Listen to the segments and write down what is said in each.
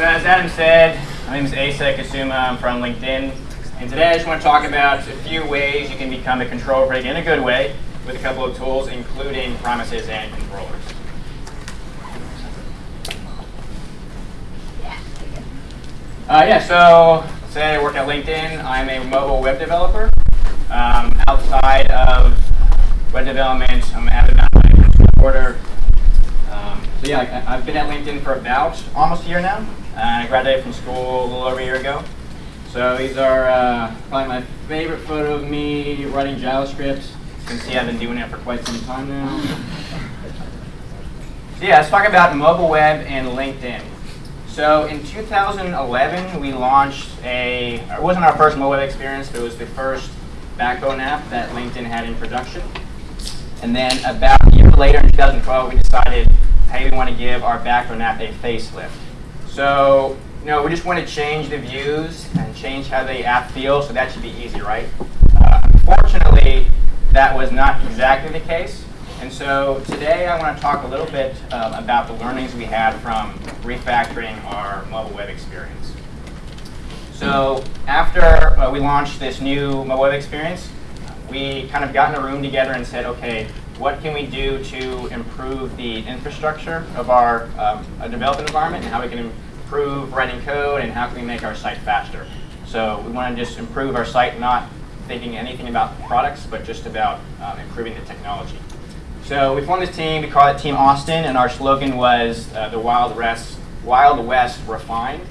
So as Adam said, my name is Asa Kusuma. I'm from LinkedIn. And today I just want to talk about a few ways you can become a control freak in a good way with a couple of tools, including promises and controllers. Uh, yeah, so today I work at LinkedIn. I'm a mobile web developer. Um, outside of web development, I'm an avid mountain supporter. Um, so yeah, I, I've been at LinkedIn for about almost a year now. And I graduated from school a little over a year ago. So these are uh, probably my favorite photo of me writing JavaScript. You can see I've been doing it for quite some time now. So yeah, let's talk about mobile web and LinkedIn. So in 2011, we launched a, it wasn't our first mobile web experience, but it was the first backbone app that LinkedIn had in production. And then about a year later, in 2012, we decided, hey, we want to give our backbone app a facelift. So, you know, we just want to change the views and change how the app feels, so that should be easy, right? Uh, unfortunately, that was not exactly the case. And so today I want to talk a little bit um, about the learnings we had from refactoring our mobile web experience. So after uh, we launched this new mobile web experience, we kind of got in a room together and said, okay, what can we do to improve the infrastructure of our um, development environment and how we can improve writing code and how can we make our site faster. So we want to just improve our site, not thinking anything about products, but just about um, improving the technology. So we formed this team, we call it Team Austin, and our slogan was uh, the Wild West, Wild West Refined.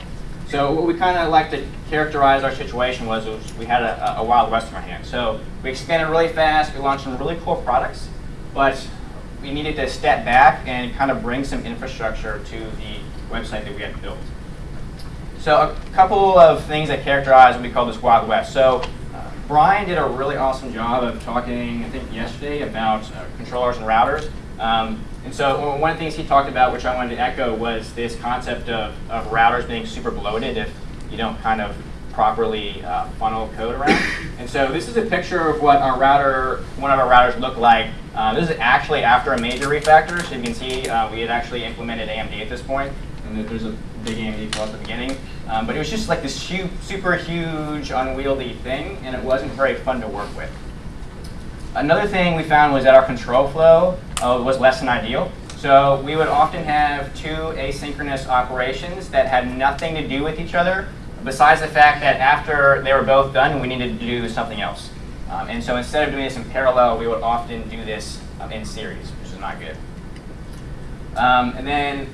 So what we kind of like to characterize our situation was, was we had a, a, Wild West in our hands. So we expanded really fast, we launched some really cool products, but we needed to step back and kind of bring some infrastructure to the website that we had built. So a couple of things that characterize what we call this Wild West. So Brian did a really awesome job of talking, I think, yesterday about uh, controllers and routers. Um, and so one of the things he talked about, which I wanted to echo, was this concept of, of routers being super bloated if you don't kind of properly uh, funnel code around. And so this is a picture of what our router, one of our routers looked like. Uh, this is actually after a major refactor. So you can see uh, we had actually implemented AMD at this point, and there's a big AMD call at the beginning. Um, but it was just like this super huge, unwieldy thing, and it wasn't very fun to work with. Another thing we found was that our control flow uh, was less than ideal. So we would often have two asynchronous operations that had nothing to do with each other, besides the fact that after they were both done, we needed to do something else. Um, and so instead of doing this in parallel, we would often do this um, in series, which is not good. Um, and then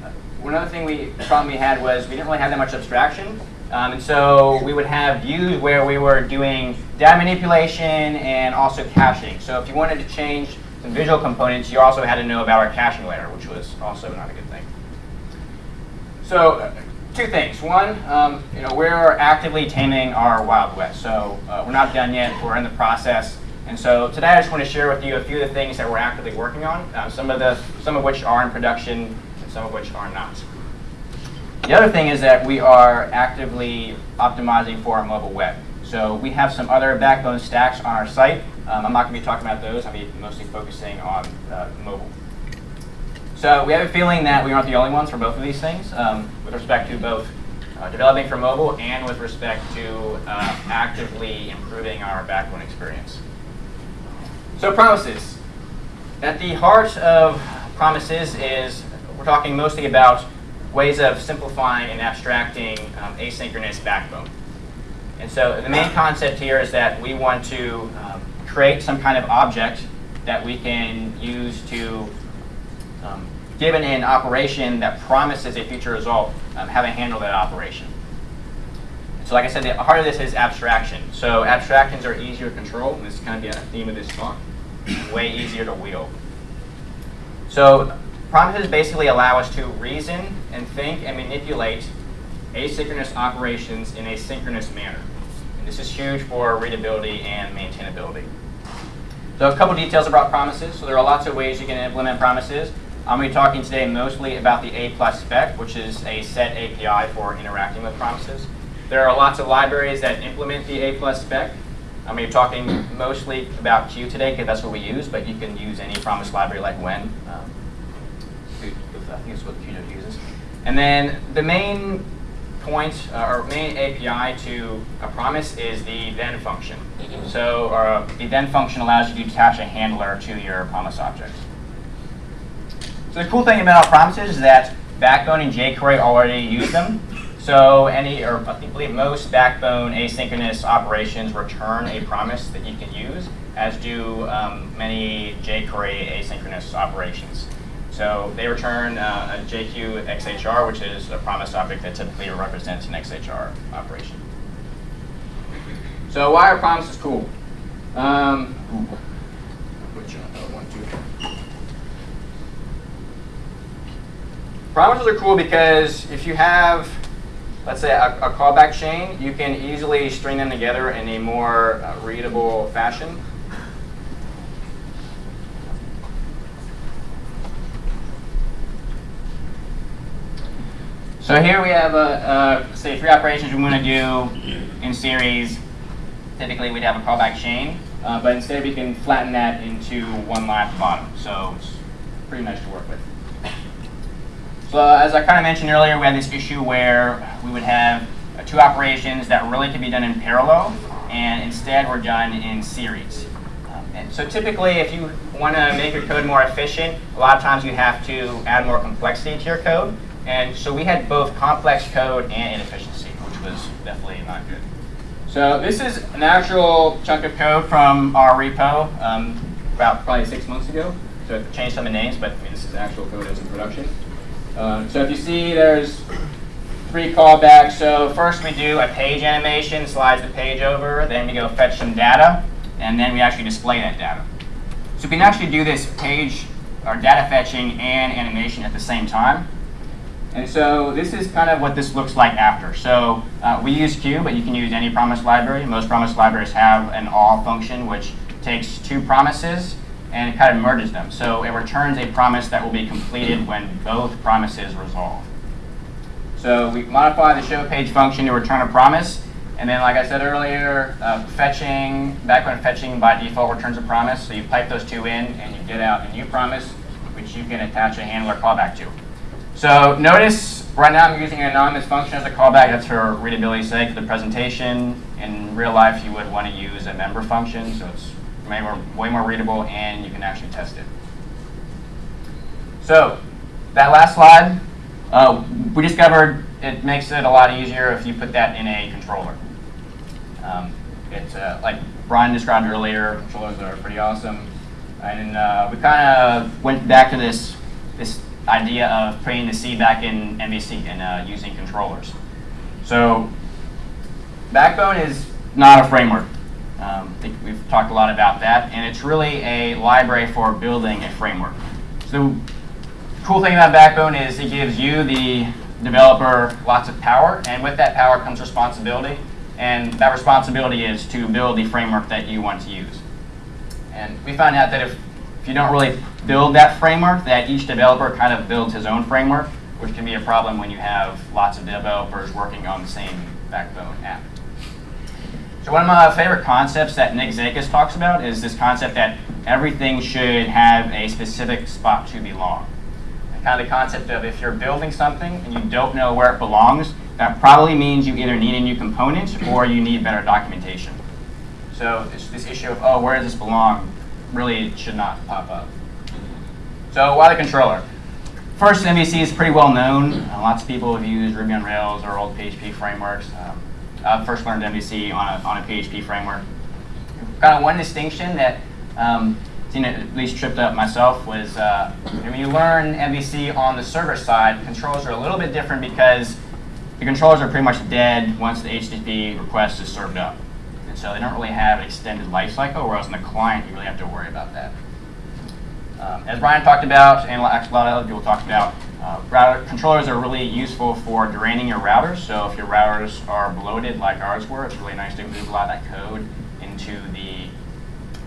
another thing we problem we had was we didn't really have that much abstraction. Um, and so we would have views where we were doing data manipulation and also caching. So if you wanted to change some visual components, you also had to know about our caching layer, which was also not a good thing. So uh, two things. One, um, you know, we're actively taming our Wild West. So uh, we're not done yet. We're in the process. And so today I just want to share with you a few of the things that we're actively working on, uh, some of the some of which are in production and some of which are not. The other thing is that we are actively optimizing for our mobile web. So we have some other backbone stacks on our site. Um, I'm not going to be talking about those. I'll be mostly focusing on uh, mobile. So we have a feeling that we aren't the only ones for both of these things um, with respect to both uh, developing for mobile and with respect to uh, actively improving our backbone experience. So promises. At the heart of promises is we're talking mostly about ways of simplifying and abstracting um, asynchronous backbone. And so the main concept here is that we want to um, create some kind of object that we can use to, um, given an operation that promises a future result, um, have a handle that operation. So like I said, the heart of this is abstraction. So abstractions are easier to control, and this is kind of the theme of this talk, way easier to wield. So Promises basically allow us to reason and think and manipulate asynchronous operations in a synchronous manner. And this is huge for readability and maintainability. So a couple details about promises. So there are lots of ways you can implement promises. I'm going to be talking today mostly about the A plus spec, which is a set API for interacting with promises. There are lots of libraries that implement the A plus spec. I'm going to be talking mostly about Q today because that's what we use, but you can use any promise library like When. Um, I think it's what Qt uses. And then the main point uh, or main API to a promise is the then function. So uh, the then function allows you to attach a handler to your promise object. So the cool thing about promises is that Backbone and jQuery already use them. So any, or I believe most Backbone asynchronous operations return a promise that you can use, as do um, many jQuery asynchronous operations. So they return uh, a JQ XHR, which is a promise object that typically represents an XHR operation. So why are promises cool? Um, which, uh, one, two. Promises are cool because if you have, let's say, a, a callback chain, you can easily string them together in a more uh, readable fashion. So here we have, uh, uh, say, three operations we want to do in series. Typically, we'd have a callback chain, uh, but instead we can flatten that into one line at the bottom. So it's pretty nice to work with. As I kind of mentioned earlier, we had this issue where we would have uh, two operations that really could be done in parallel, and instead were done in series. Um, and so typically, if you want to make your code more efficient, a lot of times you have to add more complexity to your code. And so we had both complex code and inefficiency, which was definitely not good. So this is an actual chunk of code from our repo um, about probably six months ago. So it changed some of the names, but I mean, this is actual code that's in production. Uh, so if you see, there's three callbacks. So first we do a page animation, slides the page over. Then we go fetch some data, and then we actually display that data. So we can actually do this page or data fetching and animation at the same time. And so this is kind of what this looks like after. So uh, we use Q, but you can use any promise library. Most promise libraries have an all function, which takes two promises and it kind of merges them. So it returns a promise that will be completed when both promises resolve. So we modify the show page function to return a promise. And then, like I said earlier, uh, fetching, background fetching by default returns a promise. So you pipe those two in and you get out a new promise, which you can attach a handler callback to. So notice right now I'm using an anonymous function as a callback. That's for readability's sake for the presentation. In real life, you would want to use a member function, so it's way more, way more readable and you can actually test it. So that last slide, uh, we discovered it makes it a lot easier if you put that in a controller. Um, it's uh, like Brian described earlier, controllers are pretty awesome. And uh, we kind of went back to this, this idea of putting the C back in MVC and uh, using controllers. So Backbone is not a framework. Um, I think we've talked a lot about that, and it's really a library for building a framework. So the cool thing about Backbone is it gives you, the developer, lots of power, and with that power comes responsibility, and that responsibility is to build the framework that you want to use. And we found out that if if you don't really build that framework, that each developer kind of builds his own framework, which can be a problem when you have lots of developers working on the same backbone app. So one of my favorite concepts that Nick Zakas talks about is this concept that everything should have a specific spot to belong. And kind of the concept of if you're building something and you don't know where it belongs, that probably means you either need a new component or you need better documentation. So this, this issue of, oh, where does this belong? really should not pop up. So why the controller? First, MVC is pretty well known. Uh, lots of people have used Ruby on Rails or old PHP frameworks. Um, I first learned MVC on a, on a PHP framework. Kind of one distinction that um, at least tripped up myself was uh, when you learn MVC on the server side, controls are a little bit different because the controllers are pretty much dead once the HTTP request is served up And so they don't really have an extended life cycle, whereas in the client, you really have to worry about that. Um, as Brian talked about, and a lot of other people talked about, uh, router controllers are really useful for draining your routers. So if your routers are bloated like ours were, it's really nice to move a lot of that code into the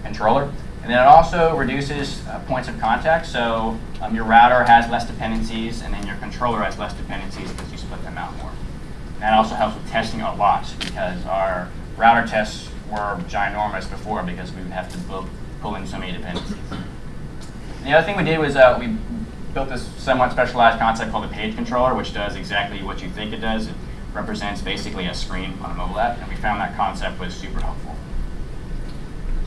controller. And then it also reduces uh, points of contact. So um, your router has less dependencies, and then your controller has less dependencies because you split them out more. And that also helps with testing a lot because our router tests were ginormous before because we would have to pull, in so many dependencies. The other thing we did was uh, we built this somewhat specialized concept called a page controller, which does exactly what you think it does. It represents basically a screen on a mobile app, and we found that concept was super helpful.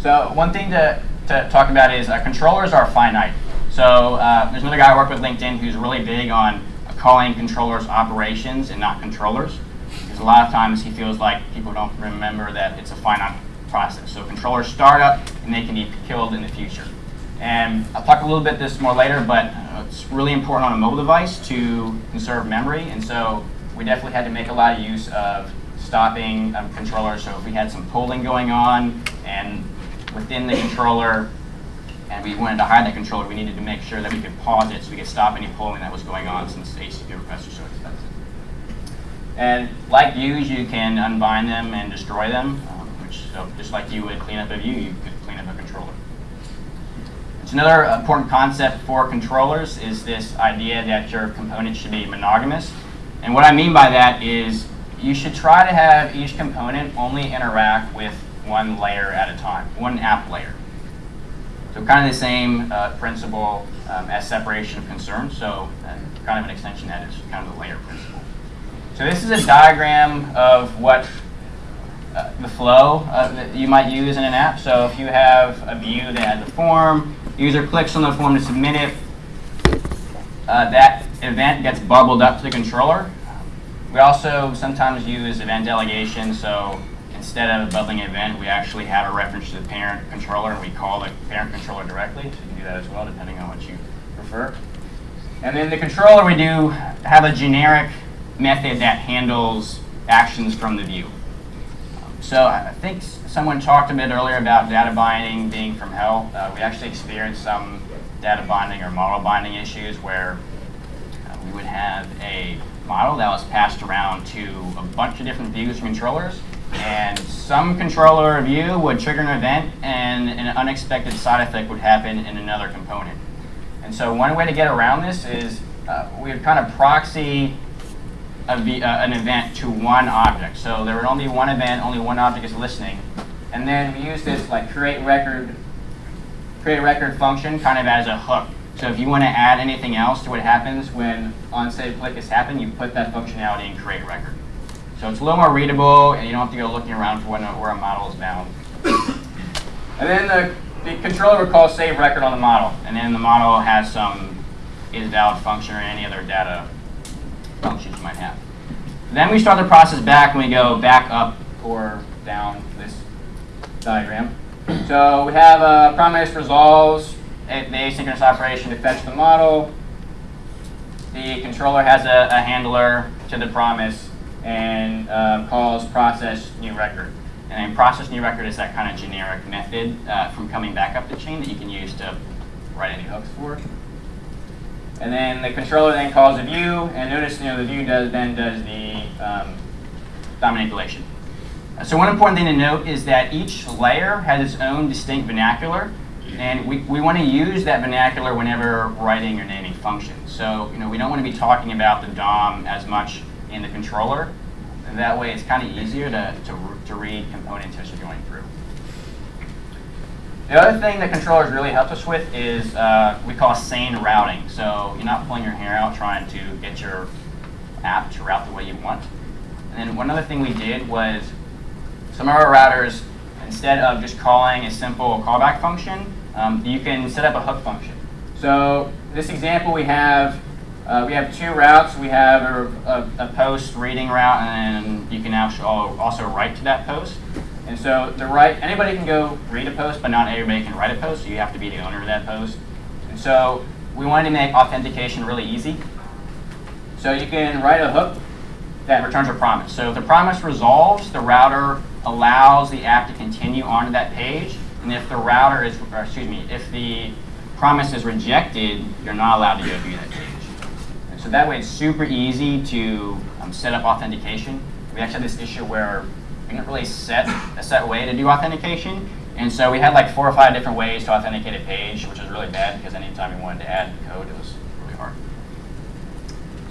So one thing to, to talk about is uh, controllers are finite. So uh, there's another guy I work with LinkedIn who's really big on calling controllers operations and not controllers. Because a lot of times he feels like people don't remember that it's a finite process. So controllers start up and they can be killed in the future. And I'll talk a little bit this more later, but it's really important on a mobile device to conserve memory. And so we definitely had to make a lot of use of stopping um, controllers. So if we had some polling going on and within the controller, and we wanted to hide that controller, we needed to make sure that we could pause it so we could stop any polling that was going on since HTTP requests are so expensive. And like views, you can unbind them and destroy them, um, which so just like you would clean up a view, you could clean up a controller. It's another important concept for controllers is this idea that your components should be monogamous. And what I mean by that is you should try to have each component only interact with one layer at a time, one app layer. So kind of the same uh, principle um, as separation of concerns. So uh, kind of an extension that is kind of the layer principle. So this is a diagram of what uh, the flow uh, that you might use in an app. So if you have a view that has a form, user clicks on the form to submit it, uh, that event gets bubbled up to the controller. We also sometimes use event delegation. So instead of bubbling an event, we actually have a reference to the parent controller, and we call the parent controller directly. So you can do that as well, depending on what you prefer. And then the controller, we do have a generic method that handles actions from the view. So I think someone talked a bit earlier about data binding being from hell. Uh, we actually experienced some data binding or model binding issues where uh, we would have a model that was passed around to a bunch of different views and controllers. And some controller view would trigger an event and an unexpected side effect would happen in another component. And so one way to get around this is uh, we would kind of proxy uh, an event to one object. So there would only be one event, only one object is listening. And then we use this like create record, create record function kind of as a hook. So if you want to add anything else to what happens when on-save click has happened, you put that functionality in create record. So it's a little more readable, and you don't have to go looking around for when, where a model is bound. and then the, the controller would call save record on the model, and then the model has some is valid function or any other data functions you might have. Then we start the process back and we go back up or down this diagram. So we have a promise resolves the asynchronous operation to fetch the model. The controller has a, a handler to the promise and uh, calls process new record. And process new record is that kind of generic method uh, from coming back up the chain that you can use to write any hooks for. And then the controller then calls a view, and notice you know the view does then does the um, DOM manipulation. So one important thing to note is that each layer has its own distinct vernacular, and we, we want to use that vernacular whenever writing or naming functions. So you know we don't want to be talking about the DOM as much in the controller. And that way it's kind of easier to, to, to read components as you're going through. The other thing that controllers really help us with is uh, we call sane routing. So you're not pulling your hair out trying to get your app to route the way you want. And then one other thing we did was some of our routers, instead of just calling a simple callback function, um, you can set up a hook function. So this example we have, uh, we have two routes. We have a, a, a, post reading route, and you can also also write to that post. And so the right, anybody can go read a post, but not everybody can write a post, so you have to be the owner of that post. And so we wanted to make authentication really easy. So you can write a hook that returns a promise. So if the promise resolves, the router allows the app to continue onto that page. And if the router is, excuse me, if the promise is rejected, you're not allowed to go view that page. And so that way it's super easy to um, set up authentication. We actually had this issue where didn't really set a set way to do authentication. And so we had like four or five different ways to authenticate a page, which was really bad because anytime we wanted to add code, it was really hard.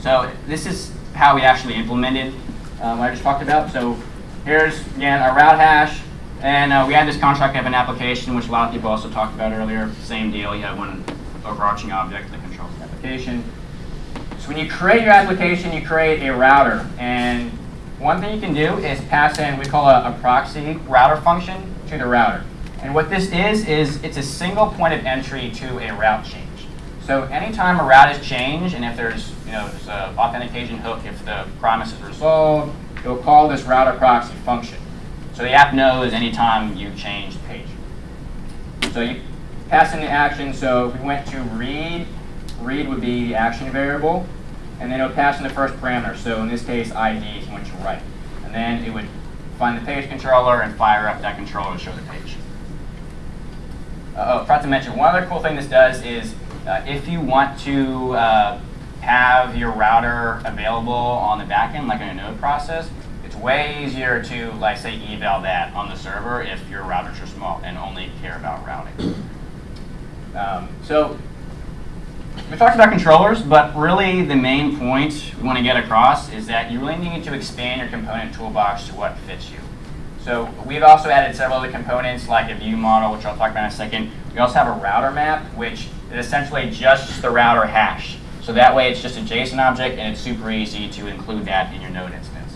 So this is how we actually implemented um, what I just talked about. So here's, again, our route hash. And uh, we had this contract of an application, which a lot of people also talked about earlier. Same deal, you have one overarching object that controls the application. So when you create your application, you create a router. And one thing you can do is pass in, we call a, a proxy router function to the router. And what this is, is it's a single point of entry to a route change. So anytime a route is changed, and if there's, you know, there's an authentication hook, if the promise is resolved, it'll call this router proxy function. So the app knows anytime you change the page. So you pass in the action, so if we went to read, read would be the action variable, and then it would pass in the first parameter. So in this case, ID is what you write. And then it would find the page controller and fire up that controller to show the page. Uh, oh, forgot to mention, one other cool thing this does is uh, if you want to uh, have your router available on the backend, like in a node process, it's way easier to, like, say, eval that on the server if your routers are small and only care about routing. Um, so we talked about controllers, but really the main point we want to get across is that you really need to expand your component toolbox to what fits you. So we've also added several other components like a view model, which I'll talk about in a second. We also have a router map, which is essentially just the router hash. So that way it's just a JSON object and it's super easy to include that in your node instance.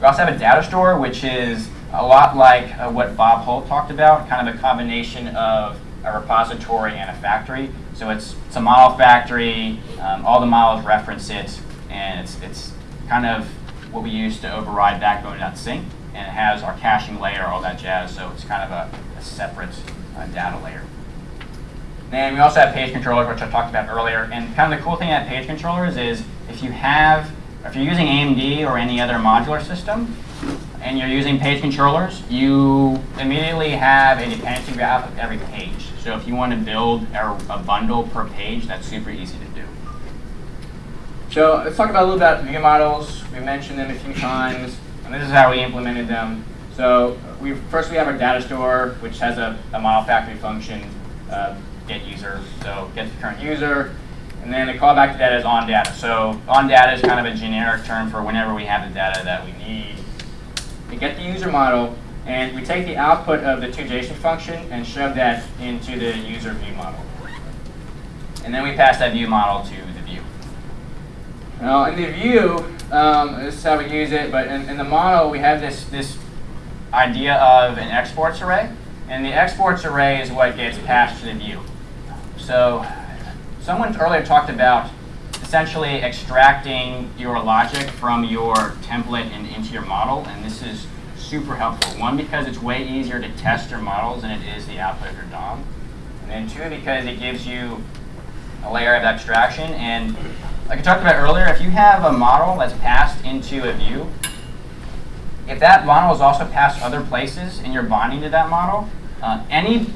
We also have a data store, which is a lot like uh, what Bob Holt talked about, kind of a combination of a repository and a factory. So it's, it's a model factory, um, all the models reference it, and it's, it's kind of what we use to override backbone.sync, and it has our caching layer, all that jazz, so it's kind of a, a separate uh, data layer. Then we also have page controllers, which I talked about earlier, and kind of the cool thing about page controllers is if you have, if you're using AMD or any other modular system, and you're using page controllers, you immediately have a dependency graph of every page. So if you want to build a, a bundle per page, that's super easy to do. So let's talk about a little about view models. We mentioned them a few times, and this is how we implemented them. So we first we have our data store, which has a, a model factory function, uh, get user. So get the current user, and then the callback to data is on data. So on data is kind of a generic term for whenever we have the data that we need. We get the user model, and we take the output of the toJSON function and shove that into the user view model. And then we pass that view model to the view. Now in the view, um, this is how we use it, but in, in the model we have this, this idea of an exports array. And the exports array is what gets passed to the view. So someone earlier talked about essentially extracting your logic from your template and into your model, and this is super helpful. One, because it's way easier to test your models than it is the output of your DOM. And then two, because it gives you a layer of abstraction. And like I talked about earlier, if you have a model that's passed into a view, if that model is also passed other places and you're bonding to that model, uh, any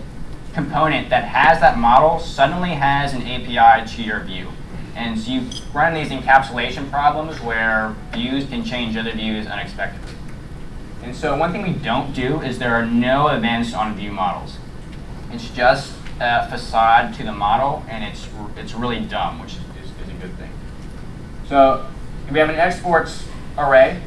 component that has that model suddenly has an API to your view. And so you run these encapsulation problems where views can change other views unexpectedly. And so one thing we don't do is there are no events on view models. It's just a facade to the model, and it's, it's really dumb, which is, is, a good thing. So we have an exports array.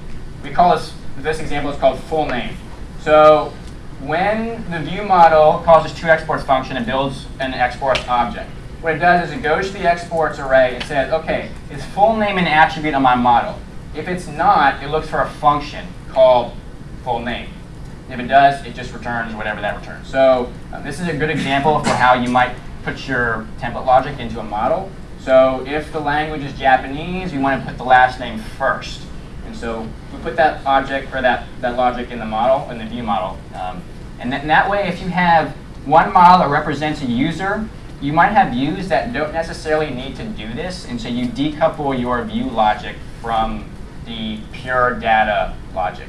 We call this, this example is called full name. So when the view model calls this two toExports function, it builds an exports object. What it does is it goes to the exports array and says, okay, is full name an attribute on my model? If it's not, it looks for a function called full name. If it does, it just returns whatever that returns. So uh, this is a good example for how you might put your template logic into a model. So if the language is Japanese, you want to put the last name first. And so we put that object or that, that logic in the model, in the view model. Um, and, that, and that way, if you have one model that represents a user, you might have views that don't necessarily need to do this. And so you decouple your view logic from the pure data logic.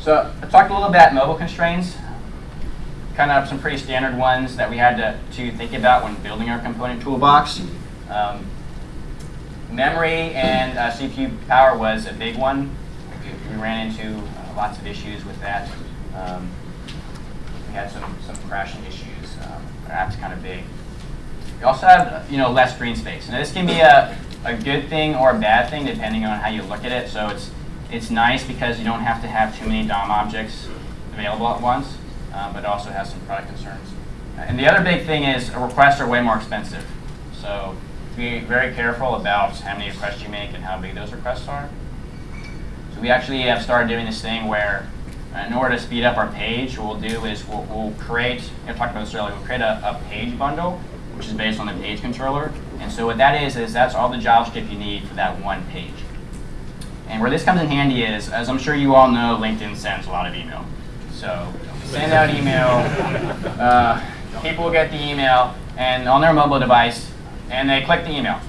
So I talked a little about mobile constraints, kind of some pretty standard ones that we had to, to think about when building our component toolbox. Um, memory and uh, CPU power was a big one. We, we ran into uh, lots of issues with that. Um, had some, some crashing issues. Um, our app's kind of big. We also have you know less green space. Now this can be a, a good thing or a bad thing depending on how you look at it. So it's it's nice because you don't have to have too many DOM objects available at once, uh, but it also has some product concerns. And the other big thing is requests are way more expensive. So be very careful about how many requests you make and how big those requests are. So we actually have started doing this thing where in order to speed up our page, what we'll do is we'll, we'll create, I talked about this earlier, we'll create a, a page bundle, which is based on the page controller. And so what that is, is that's all the JavaScript you need for that one page. And where this comes in handy is, as I'm sure you all know, LinkedIn sends a lot of email. So send out email, uh, people get the email, and on their mobile device, and they click the email.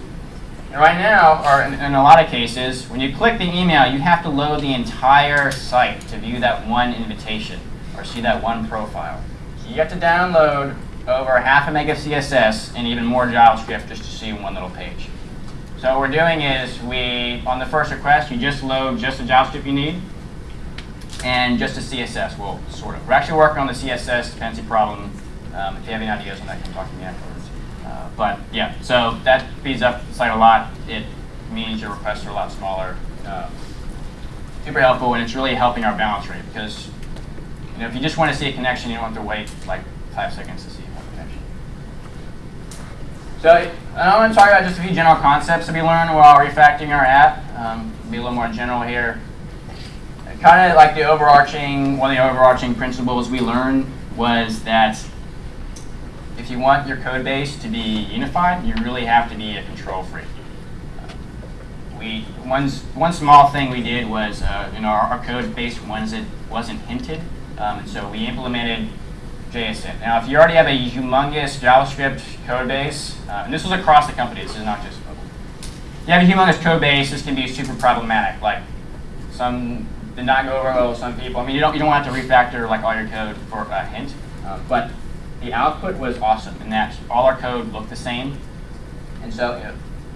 Right now, or in, in, a lot of cases, when you click the email, you have to load the entire site to view that one invitation or see that one profile. So you have to download over half a meg of CSS and even more JavaScript just to see one little page. So what we're doing is we, on the first request, you just load just the JavaScript you need and just the CSS, well, sort of. We're actually working on the CSS dependency problem. Um, if you have any ideas on that, come talk to me afterwards. Uh, but yeah, so that speeds up the site a lot. It means your requests are a lot smaller. Uh, super helpful, and it's really helping our bounce rate because you know if you just want to see a connection, you don't have to wait like five seconds to see one connection. So I want to talk about just a few general concepts that we learned while refactoring our app. Um, be a little more general here. Kind of like the overarching, one of the overarching principles we learned was that if you want your code base to be unified, you really have to be a control freak. we one one small thing we did was uh, you know our, our code base wasn't wasn't hinted, um, and so we implemented JSHint. Now, if you already have a humongous JavaScript code base, uh, and this was across the company, this is not just mobile. If you have a humongous code base, this can be super problematic. Like some did not go over well with some people. I mean, you don't you don't want to refactor like all your code for a hint, uh, but the output was awesome in that all our code looked the same. And so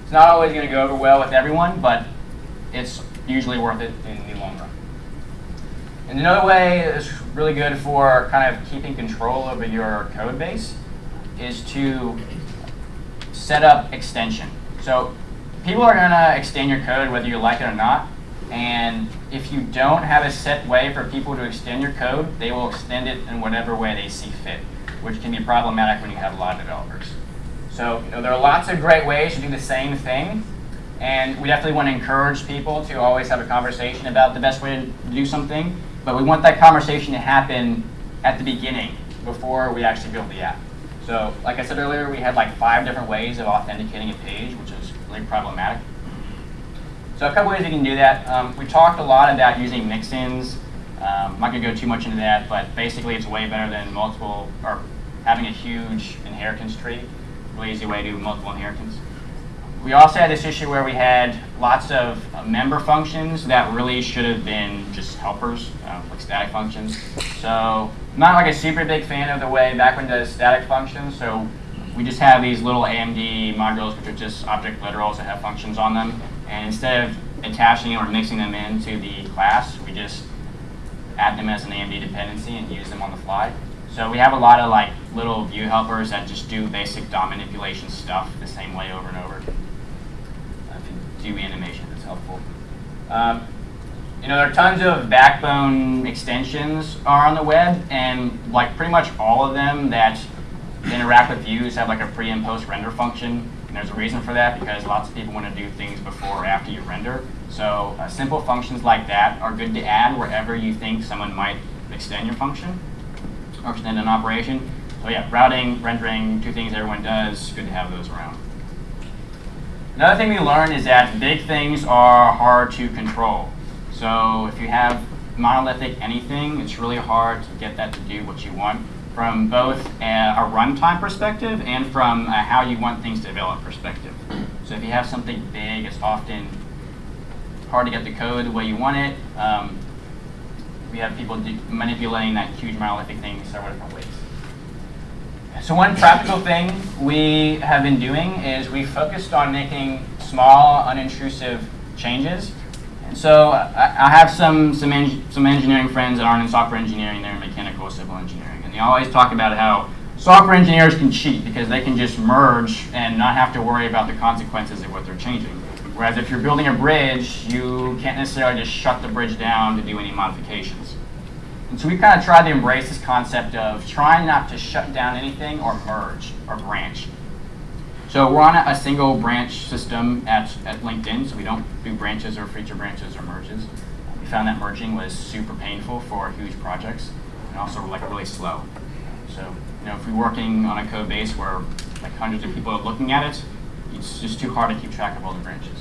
it's not always going to go over well with everyone, but it's usually worth it in the long run. And another way that's really good for kind of keeping control over your code base is to set up extension. So people are going to extend your code whether you like it or not. And if you don't have a set way for people to extend your code, they will extend it in whatever way they see fit which can be problematic when you have a lot of developers. So you know, there are lots of great ways to do the same thing, and we definitely want to encourage people to always have a conversation about the best way to do something, but we want that conversation to happen at the beginning before we actually build the app. So like I said earlier, we had like five different ways of authenticating a page, which is really problematic. So a couple ways you can do that. Um, we talked a lot about using mixins um, I'm not going to go too much into that, but basically it's way better than multiple, or having a huge inheritance tree. Really easy way to do multiple inheritance. We also had this issue where we had lots of member functions that really should have been just helpers, uh, like static functions. So I'm not like a super big fan of the way Backbone does static functions, so we just have these little AMD modules which are just object literals that have functions on them. And instead of attaching or mixing them into the class, we just add them as an AMD dependency and use them on the fly. So we have a lot of like little view helpers that just do basic DOM manipulation stuff the same way over and over. Uh, do animation, that's helpful. Um, you know, there are tons of backbone extensions are on the web, and like pretty much all of them that interact with views have like a pre and post render function. And there's a reason for that because lots of people want to do things before or after you render. So uh, simple functions like that are good to add wherever you think someone might extend your function extend an operation. So yeah, routing, rendering, two things everyone does, good to have those around. Another thing we learned is that big things are hard to control. So if you have monolithic anything, it's really hard to get that to do what you want from both a, a runtime perspective and from how you want things to develop perspective. So if you have something big, it's often hard to get the code the way you want it. Um, we have people manipulating that huge monolithic thing in several different ways. So one practical thing we have been doing is we focused on making small, unintrusive changes. And so I, I have some some, en some engineering friends that aren't in software engineering, they're in mechanical civil engineering. And they always talk about how software engineers can cheat because they can just merge and not have to worry about the consequences of what they're changing. Whereas if you're building a bridge, you can't necessarily just shut the bridge down to do any modifications. And so we kind of tried to embrace this concept of trying not to shut down anything or merge or branch. So we're on a, a single branch system at, at LinkedIn, so we don't do branches or feature branches or merges. We found that merging was super painful for huge projects and also like really slow. So you know, if we're working on a code base where like hundreds of people are looking at it, it's just too hard to keep track of all the branches.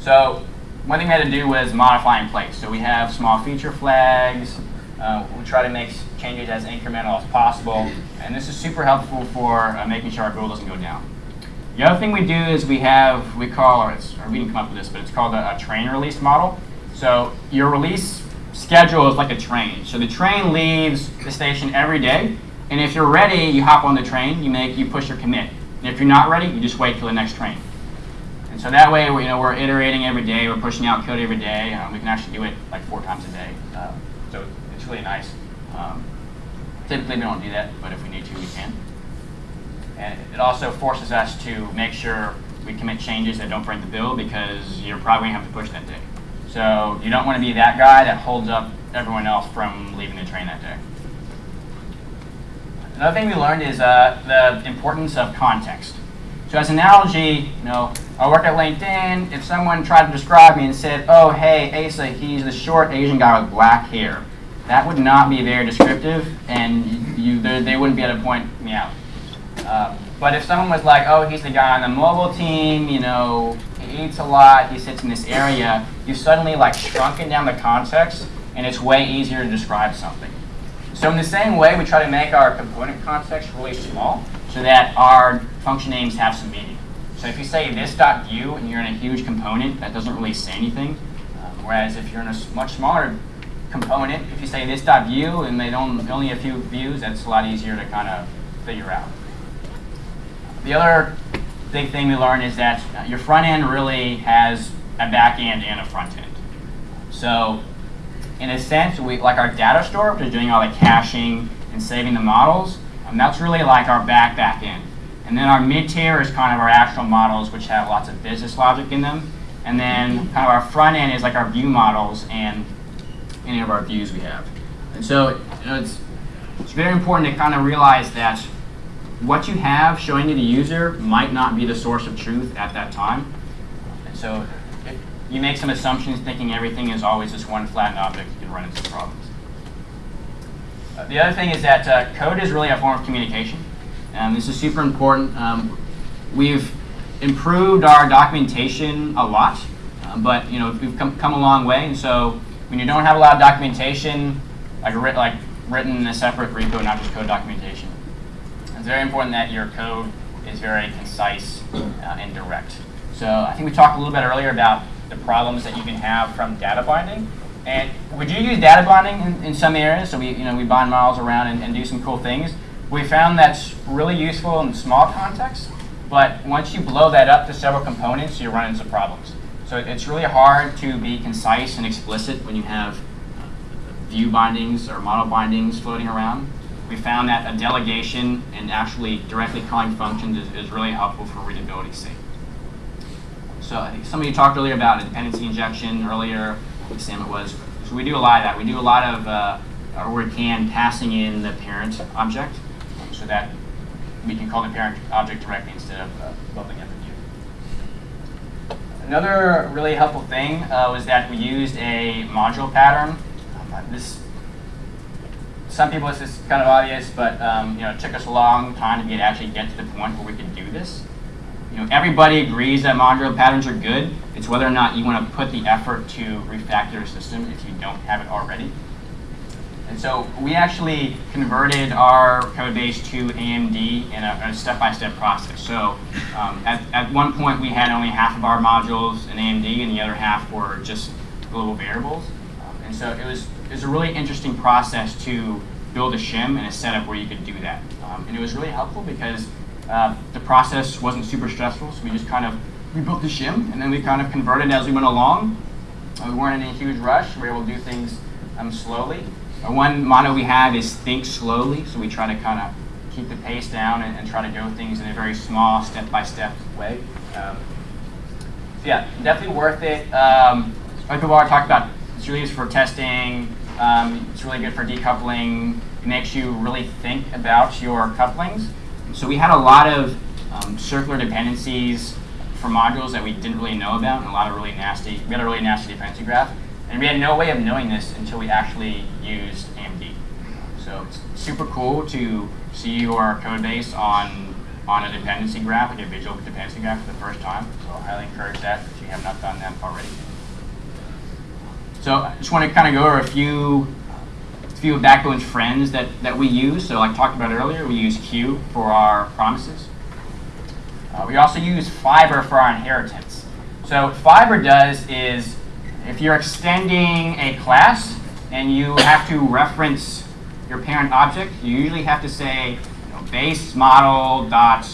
So one thing we had to do was modify in place. So we have small feature flags. Uh, we try to make changes as incremental as possible. And this is super helpful for uh, making sure our build doesn't go down. The other thing we do is we have, we call, or, or we didn't come up with this, but it's called a, a train release model. So your release schedule is like a train. So the train leaves the station every day. And if you're ready, you hop on the train, you make, you push your commit. And if you're not ready, you just wait for the next train. And so that way, we, you know, we're iterating every day, we're pushing out code every day. Um, we can actually do it like four times a day. Um, so it's really nice. Um, typically, we don't do that, but if we need to, we can. And it also forces us to make sure we commit changes that don't break the build because you're probably going to have to push that day. So you don't want to be that guy that holds up everyone else from leaving the train that day. Another thing we learned is uh, the importance of context. So as an analogy, you know, I work at LinkedIn. If someone tried to describe me and said, oh, hey, Asa, he's the short Asian guy with black hair, that would not be very descriptive, and you, they wouldn't be able to point me out. Uh, but if someone was like, oh, he's the guy on the mobile team, you know, he eats a lot, he sits in this area, you've suddenly like shrunken down the context, and it's way easier to describe something. So in the same way, we try to make our component context really small so that our function names have some meaning. So if you say this.view and you're in a huge component, that doesn't really say anything. Um, whereas if you're in a much smaller component, if you say this.view and they don't only a few views, that's a lot easier to kind of figure out. The other big thing we learned is that uh, your front end really has a back end and a front end. So in a sense, we like our data store, which is doing all the caching and saving the models, and that's really like our back back end. And then our mid tier is kind of our actual models, which have lots of business logic in them. And then kind of our front end is like our view models and any of our views we have. And so you know, it's, it's very important to kind of realize that what you have showing to the user might not be the source of truth at that time. And so you make some assumptions thinking everything is always just one flattened object, you can run into problems. Uh, the other thing is that uh, code is really a form of communication. And this is super important. Um, we've improved our documentation a lot, uh, but you know we've come, come a long way. And so when you don't have a lot of documentation, like, like written in a separate repo, not just code documentation, it's very important that your code is very concise uh, and direct. So I think we talked a little bit earlier about the problems that you can have from data binding. And would you use data binding in, in some areas, so we, you know, we bind models around and, and do some cool things. We found that's really useful in small contexts, but once you blow that up to several components, you run into problems. So it's really hard to be concise and explicit when you have uh, view bindings or model bindings floating around. We found that a delegation and actually directly calling functions is, is really helpful for readability sake. So I think somebody talked earlier about dependency injection earlier. Sam it was. So we do a lot of that. We do a lot of, uh, or we can, passing in the parent object so that we can call the parent object directly instead of uh, building up a view. Another really helpful thing uh, was that we used a module pattern. Um, this, some people this is kind of obvious, but um, you know, it took us a long time to get actually get to the point where we could do this you know, everybody agrees that modular patterns are good. It's whether or not you want to put the effort to refactor your system if you don't have it already. And so we actually converted our code base to AMD in a step-by-step -step process. So um, at, at one point we had only half of our modules in AMD and the other half were just global variables. Um, and so it was, it was a really interesting process to build a shim and a setup where you could do that. Um, and it was really helpful because uh, the process wasn't super stressful, so we just kind of rebuilt the shim, and then we kind of converted as we went along. Uh, we weren't in a huge rush. We were able to do things um, slowly. Uh, one motto we have is think slowly, so we try to kind of keep the pace down and, and, try to go things in a very small, step-by-step -step way. Um, so yeah, definitely worth it. Um, like already talked about, it's really used for testing. Um, it's really good for decoupling. It makes you really think about your couplings. So we had a lot of um, circular dependencies for modules that we didn't really know about, and a lot of really nasty, we had a really nasty dependency graph. And we had no way of knowing this until we actually used AMD. So it's super cool to see your code base on, on a dependency graph, like a visual dependency graph for the first time. So I highly encourage that if you have not done that already. So I just want to kind of go over a few few Backbone's friends that, that we use. So like talked about earlier, we use Q for our promises. Uh, we also use Fiber for our inheritance. So what Fiber does is if you're extending a class and you have to reference your parent object, you usually have to say you know, base model dot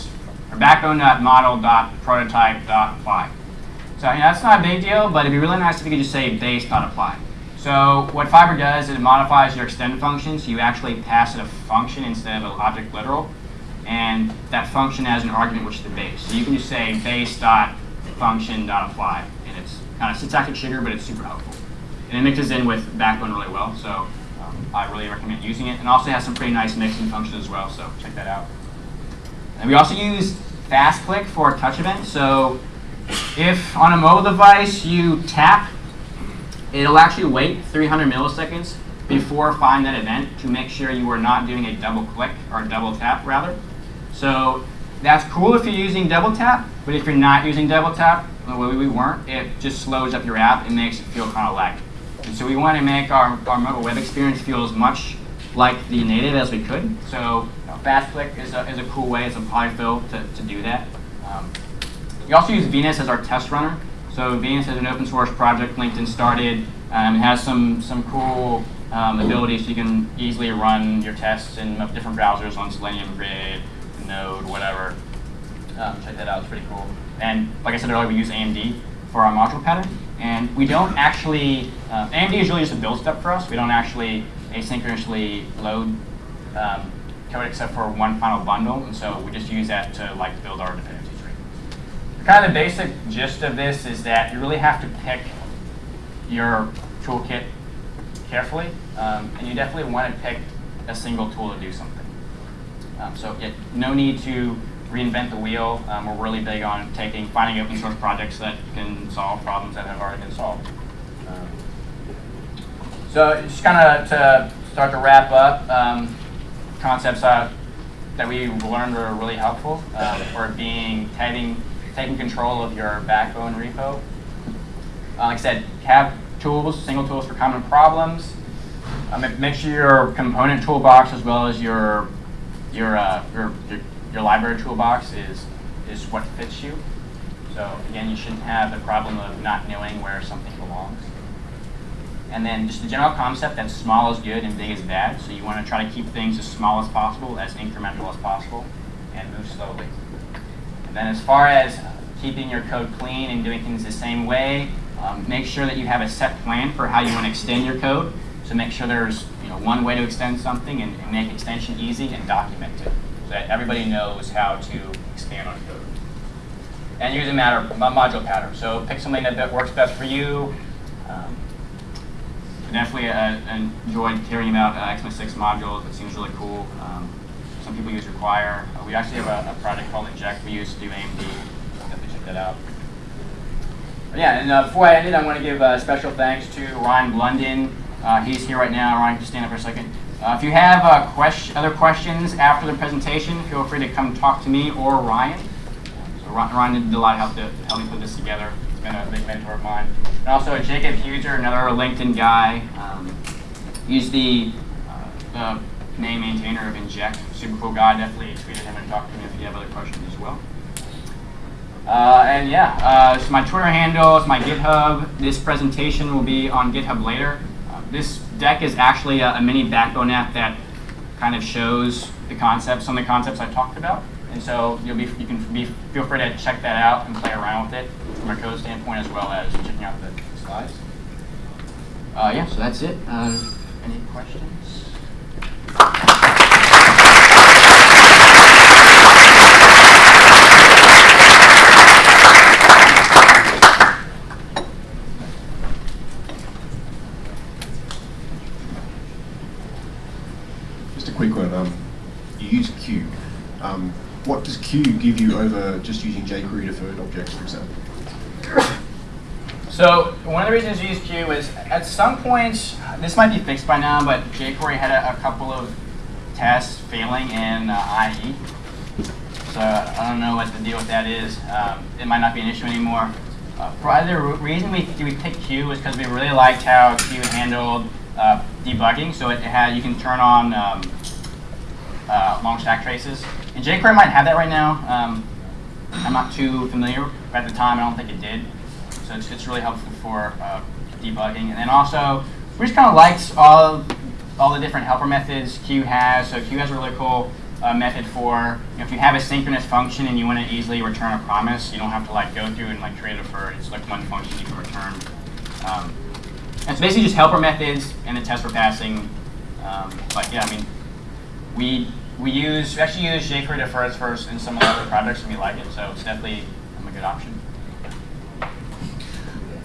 or backbone dot model dot prototype dot apply. So you know, that's not a big deal, but it'd be really nice if you could just say base dot apply. So what Fiber does is it modifies your extend function, so you actually pass it a function instead of an object literal, and that function has an argument which is the base. So you can just say base dot function dot apply, and it's kind of syntactic sugar, but it's super helpful. And it mixes in with Backbone really well, so um, I really recommend using it. And also has some pretty nice mixing functions as well, so check that out. And we also use FastClick for touch events. So if on a mobile device you tap it'll actually wait 300 milliseconds before find that event to make sure you are not doing a double click or double tap rather. So that's cool if you're using double tap, but if you're not using double tap, the way we weren't, it just slows up your app and makes it feel kind of laggy. And so we want to make our, our mobile web experience feel as much like the native as we could. So FastClick is a, is a cool way, it's a polyfill to, to do that. Um, we also use Venus as our test runner. So Venus is an open source project LinkedIn started. Um, it has some, some cool um, abilities so you can easily run your tests in different browsers on Selenium, Grid, Node, whatever. Um, check that out, it's pretty cool. And like I said earlier, we use AMD for our module pattern. And we don't actually, uh, AMD is really just a build step for us. We don't actually asynchronously load um, code except for one final bundle. And so we just use that to like build our kind of the basic gist of this is that you really have to pick your toolkit carefully, um, and you definitely want to pick a single tool to do something. Um, so yeah, no need to reinvent the wheel. Um, we're really big on taking, finding open source projects that can solve problems that have already been solved. Um, so just kind of to start to wrap up, um, concepts uh, that we learned are really helpful um, for being having taking control of your backbone repo. Uh, like I said, have tools, single tools for common problems. Um, make sure your component toolbox as well as your your, uh, your, your your library toolbox is is what fits you. So again, you shouldn't have the problem of not knowing where something belongs. And then just the general concept that small is good and big is bad. So you want to try to keep things as small as possible, as incremental as possible, and move slowly. And then as far as keeping your code clean and doing things the same way, um, make sure that you have a set plan for how you want to extend your code. So make sure there's you know, one way to extend something and, and make extension easy and document it so that everybody knows how to expand on code. And use a matter, module pattern. So pick something that works best for you. Um, definitely uh, enjoyed hearing about uh, six modules. It seems really cool. Um, some people use require. Uh, we actually have a, a, project called Inject we use to do AMD. Definitely check that out. But yeah, and uh, before I end it, I want to give uh, special thanks to Ryan Blunden. Uh, he's here right now. Ryan, just stand up for a second. Uh, if you have uh, question, other questions after the presentation, feel free to come talk to me or Ryan. So Ryan did a lot of help to help me put this together. He's been a big mentor of mine. And also Jakob Heuser, another LinkedIn guy. Um, he's the, the main maintainer of Inject. Super cool guy. Definitely tweet at him and talk to him if you have other questions as well. Uh, and yeah, uh, so my Twitter handle my GitHub. This presentation will be on GitHub later. Uh, this deck is actually a, a, mini backbone app that kind of shows the concepts, some of the concepts I talked about. And so you'll be, you can be, feel free to check that out and play around with it from a code standpoint as well as checking out the slides. Uh, yeah, so that's it. Uh, any questions? Just a quick one. Um, you use Q. Um, what does Q give you over just using jQuery deferred objects, for example? So one of the reasons we use Q is at some point, this might be fixed by now, but jQuery had a, a couple of tests failing in uh, IE. So I don't know what the deal with that is. Um, it might not be an issue anymore. Uh, probably the reason we, we picked Q is because we really liked how Q handled uh, debugging. So it had you can turn on um, uh, long stack traces. And jQuery might have that right now. Um, I'm not too familiar. At the time, I don't think it did. So it's, it's really helpful for uh, debugging. And then also, we just kind of liked all, all the different helper methods Q has. So Q has a really cool uh, method for, you know, if you have a synchronous function and you want to easily return a promise, you don't have to like go through and like create a for, it's like one function you can return. Um, and it's basically just helper methods and the test for passing. Um, but yeah, I mean, we we use we actually use jQuery defers first in some of the other projects and we like it, so it's definitely a good option.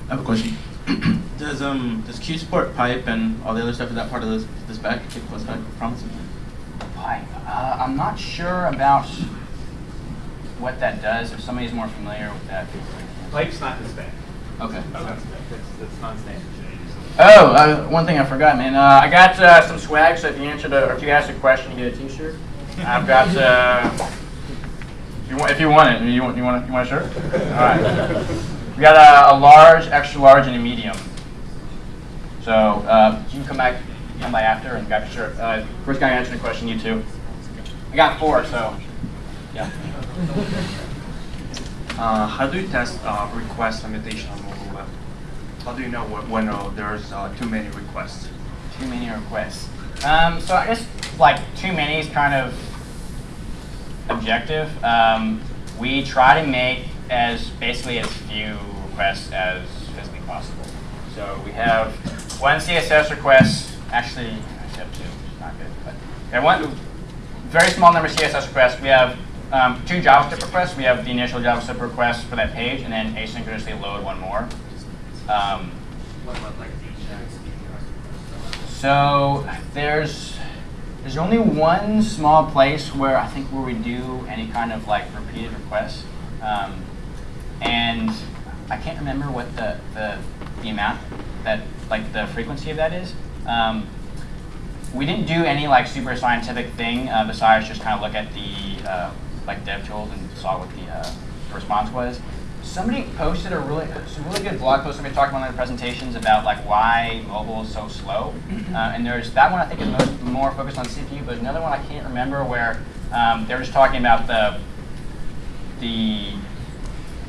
I have a question. does um does Q support pipe and all the other stuff? Is that part of this the spec? What's spec promises? Pipe. Uh, I'm not sure about what that does. If somebody's more familiar with that. Pipe's not the spec. Okay. That's, that's, that's non-standard. Oh, uh, one thing I forgot, man. Uh, I got uh, some swag, so if you answer the, or if you ask a question, you get a T-shirt. I've got. Uh, if you want, if you want it, you want, you want, you want a shirt? All right. We got a, a large, extra large, and a medium. So uh, you can come back, come by after, and grab your shirt. Uh, first guy answering the question, you two. I got four, so yeah. Uh, how do you test uh, request limitation on mobile web? How do you know when, when uh, there's uh, too many requests? Too many requests. Um, so I guess like too many is kind of objective. Um, we try to make as basically as few requests as physically possible. So we have one CSS request, actually, I have two, which is not good, but we have one very small number of CSS requests. We have um, two JavaScript requests. We have the initial JavaScript request for that page, and then asynchronously load one more. Um, so there's there's only one small place where I think where we do any kind of like repeated requests, um, and I can't remember what the, the the amount that like the frequency of that is. Um, we didn't do any like super scientific thing uh, besides just kind of look at the uh, like dev tools and saw what the uh, response was somebody posted a really, some really good blog post somebody talked about in their presentations about like why mobile is so slow. Uh, and there's that one I think is most, more focused on CPU, but another one I can't remember where um, they were just talking about the the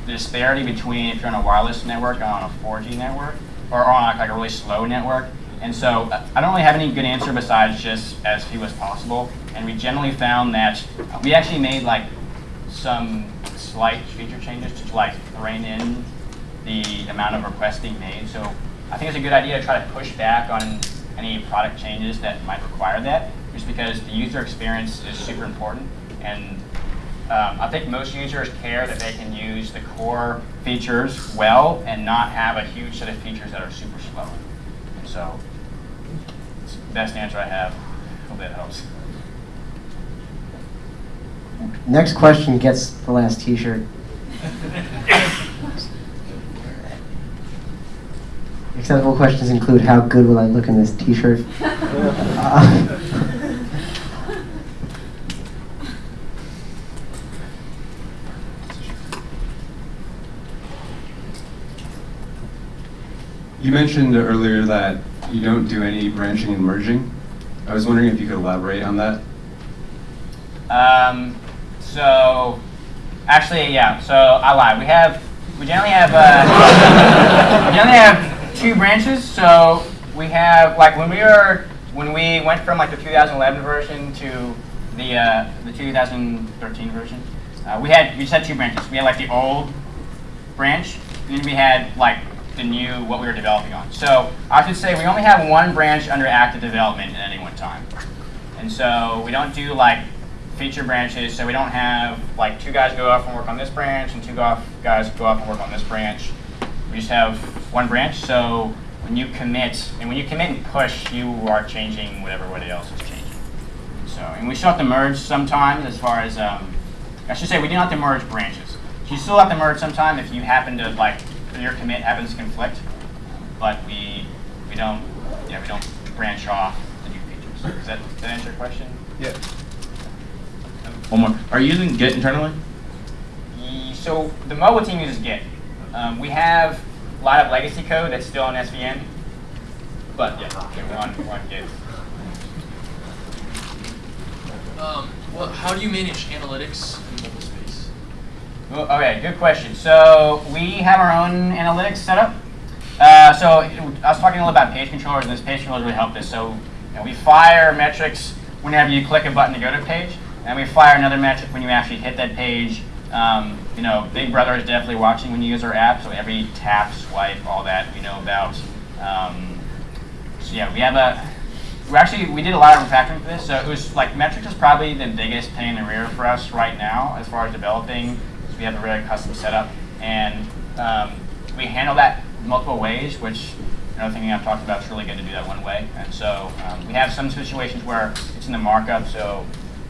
disparity between if you're on a wireless network and on a 4G network, or on like a really slow network. And so uh, I don't really have any good answer besides just as few as possible. And we generally found that we actually made like some slight feature changes to like rein in the amount of requests being made. So I think it's a good idea to try to push back on any product changes that might require that, just because the user experience is super important. And um, I think most users care that they can use the core features well and not have a huge set of features that are super slow. And so it's the best answer I have. Hope that helps. Next question gets the last T-shirt. Acceptable questions include how good will I look in this T-shirt? Uh, you mentioned earlier that you don't do any branching and merging. I was wondering if you could elaborate on that. Um, so, actually, yeah. So I lied. We have we generally have uh, we generally have two branches. So we have like when we were when we went from like the 2011 version to the uh, the 2013 version, uh, we had we just had two branches. We had like the old branch, and then we had like the new what we were developing on. So I should say we only have one branch under active development at any one time, and so we don't do like feature branches, so we don't have like two guys go off and work on this branch and two guys go off and work on this branch. We just have one branch, so when you commit, and when you commit and push, you are changing whatever everybody else is changing. So, and we still have to merge sometimes as far as um, I should say we do not have to merge branches. You still have to merge sometime if you happen to like your commit happens to conflict, but we we don't yeah we don't branch off the new features. Does that, does that answer your question? Yeah. One more. Are you using Git internally? So the mobile team uses Git. Um, we have a lot of legacy code that's still on SVN, but yeah, yeah we're on, we're on Git. Um, well, how do you manage analytics in mobile space? Well, Okay, good question. So we have our own analytics setup. Uh, so I was talking a little about page controllers, and this page controllers really helped us. So you know, we fire metrics whenever you click a button to go to a page, and we fire another metric when you actually hit that page. Um, you know, Big Brother is definitely watching when you use our app, so every tap, swipe, all that we know about. Um, so yeah, we have a. We actually we did a lot of refactoring for this, so it was like metrics is probably the biggest pain in the rear for us right now as far as developing. We have a really custom setup, and um, we handle that multiple ways, which another thing I've talked about is really good to do that one way. And so um, we have some situations where it's in the markup, so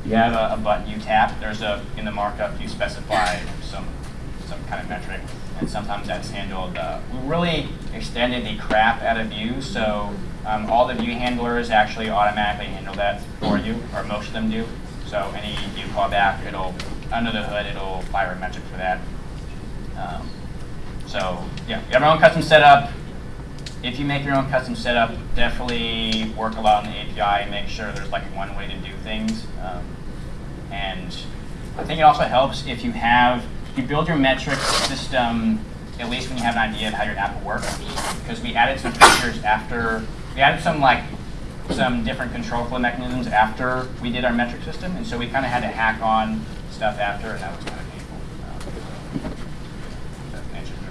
you have a, a button you tap. There's a in the markup you specify some some kind of metric, and sometimes that's handled. Uh, we really extended the crap out of View, so um, all the View handlers actually automatically handle that for you, or most of them do. So any View callback, it'll under the hood, it'll fire a metric for that. Um, so yeah, we have our own custom setup. If you make your own custom setup, definitely work a lot on the API and make sure there's like one way to do things. Um, and I think it also helps if you have, if you build your metric system at least when you have an idea of how your app will work. Because we added some features after, we added some like, some different control flow mechanisms after we did our metric system. And so we kind of had to hack on stuff after and that was kind of painful. Um, that answers your.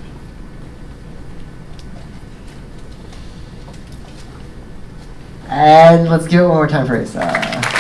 And let's give it one more time for Asa.